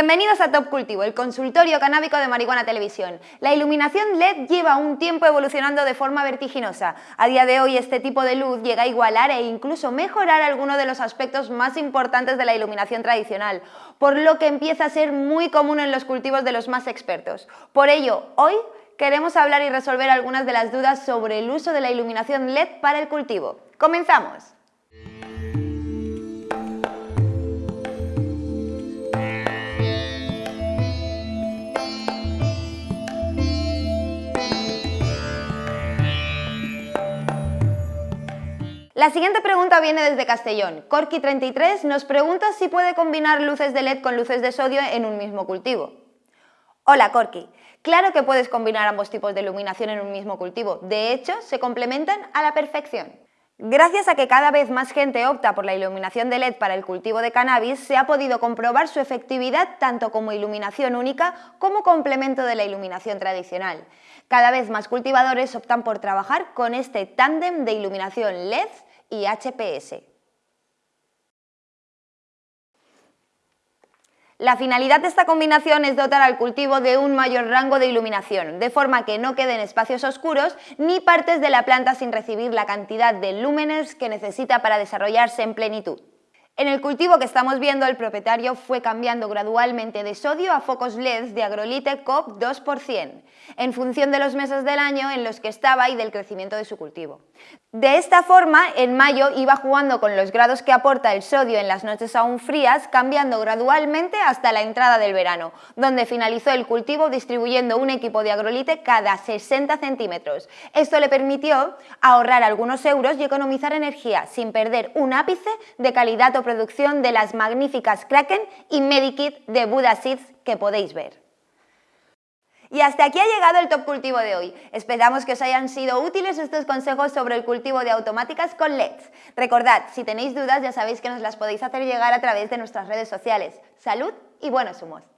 Bienvenidos a Top Cultivo, el consultorio canábico de Marihuana Televisión. La iluminación LED lleva un tiempo evolucionando de forma vertiginosa. A día de hoy este tipo de luz llega a igualar e incluso mejorar algunos de los aspectos más importantes de la iluminación tradicional, por lo que empieza a ser muy común en los cultivos de los más expertos. Por ello, hoy queremos hablar y resolver algunas de las dudas sobre el uso de la iluminación LED para el cultivo. ¡Comenzamos! La siguiente pregunta viene desde Castellón. Corky33 nos pregunta si puede combinar luces de LED con luces de sodio en un mismo cultivo. Hola Corky, claro que puedes combinar ambos tipos de iluminación en un mismo cultivo, de hecho se complementan a la perfección. Gracias a que cada vez más gente opta por la iluminación de LED para el cultivo de cannabis, se ha podido comprobar su efectividad tanto como iluminación única como complemento de la iluminación tradicional. Cada vez más cultivadores optan por trabajar con este tándem de iluminación LED y HPS. La finalidad de esta combinación es dotar al cultivo de un mayor rango de iluminación, de forma que no queden espacios oscuros ni partes de la planta sin recibir la cantidad de lúmenes que necesita para desarrollarse en plenitud. En el cultivo que estamos viendo, el propietario fue cambiando gradualmente de sodio a focos LED de agrolite COP 2%, en función de los meses del año en los que estaba y del crecimiento de su cultivo. De esta forma, en mayo iba jugando con los grados que aporta el sodio en las noches aún frías, cambiando gradualmente hasta la entrada del verano, donde finalizó el cultivo distribuyendo un equipo de agrolite cada 60 centímetros. Esto le permitió ahorrar algunos euros y economizar energía, sin perder un ápice de calidad o producción de las magníficas Kraken y Medikit de Buda Seeds que podéis ver. Y hasta aquí ha llegado el Top Cultivo de hoy. Esperamos que os hayan sido útiles estos consejos sobre el cultivo de automáticas con LEDs. Recordad, si tenéis dudas ya sabéis que nos las podéis hacer llegar a través de nuestras redes sociales. Salud y buenos humos.